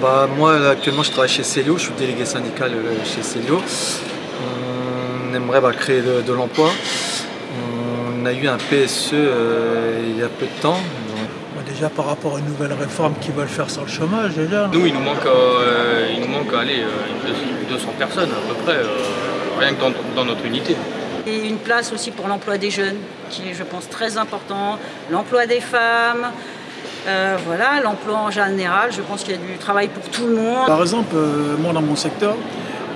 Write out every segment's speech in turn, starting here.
bah, Moi, actuellement, je travaille chez Célio, je suis délégué syndical euh, chez Célio. On aimerait bah, créer de, l'emploi. On a eu un PSE euh, il y a peu de temps. Bah, déjà par rapport à une nouvelle réforme qui veulent faire sur le chômage, déjà. Nous, il nous manque, euh, il nous manque allez, 200 personnes à peu près, rien que dans, notre unité. Et une place aussi pour l'emploi des jeunes, qui est, je pense, très important. L'emploi des femmes, euh, voilà, l'emploi en général, je pense qu'il y a du travail pour tout le monde. Par exemple, euh, moi dans mon secteur,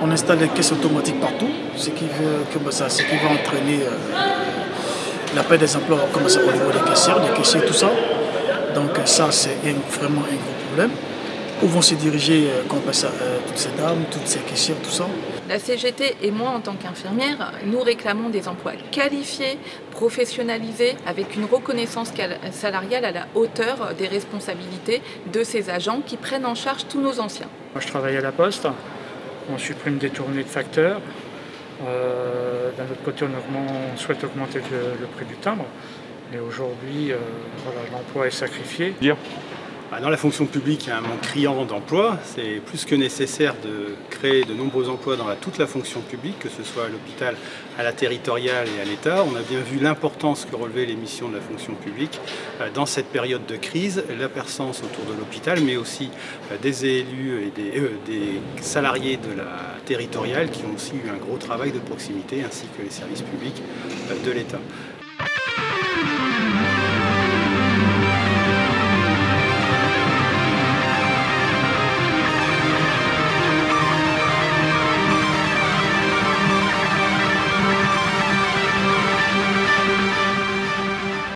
on installe des caisses automatiques partout, ce qui, veut, que, ça, ce qui va entraîner euh, la paix des emplois comme ça, au niveau des caissières, des caissiers, tout ça. Donc ça, c'est vraiment un gros problème. Où vont se diriger toutes ces dames, toutes ces caissières, tout ça? La CGT et moi, en tant qu'infirmière, nous réclamons des emplois qualifiés, professionnalisés, avec une reconnaissance salariale à la hauteur des responsabilités de ces agents qui prennent en charge tous nos anciens. Moi, je travaille à la Poste, on supprime des tournées de facteurs. Euh, d'un autre côté, on, souhaite augmenter le, prix du timbre. Mais aujourd'hui, euh, l'emploi est sacrifié. Bah, dans la fonction publique, il y a un manque criant d'emplois. C'est plus que nécessaire de créer de nombreux emplois dans toute la fonction publique, que ce soit à l'hôpital, à la territoriale et à l'État. On a bien vu l'importance que relevaient les missions de la fonction publique euh, dans cette période de crise, la personne autour de l'hôpital, mais aussi euh, des élus et euh, des salariés de la territoriale qui ont aussi eu un gros travail de proximité, ainsi que les services publics de l'État.